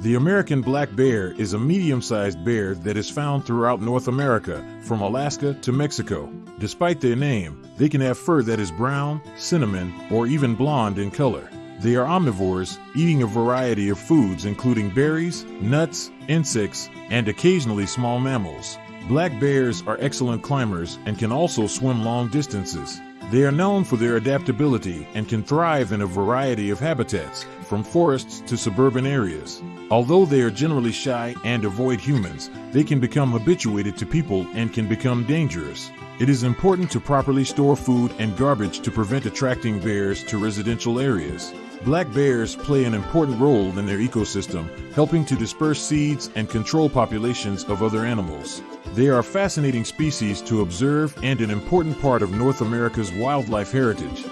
The American black bear is a medium sized bear that is found throughout North America, from Alaska to Mexico. Despite their name, they can have fur that is brown, cinnamon, or even blonde in color. They are omnivores, eating a variety of foods including berries, nuts, insects, and occasionally small mammals. Black bears are excellent climbers and can also swim long distances. They are known for their adaptability and can thrive in a variety of habitats, from forests to suburban areas. Although they are generally shy and avoid humans, they can become habituated to people and can become dangerous. It is important to properly store food and garbage to prevent attracting bears to residential areas. Black bears play an important role in their ecosystem, helping to disperse seeds and control populations of other animals. They are fascinating species to observe and an important part of North America's wildlife heritage.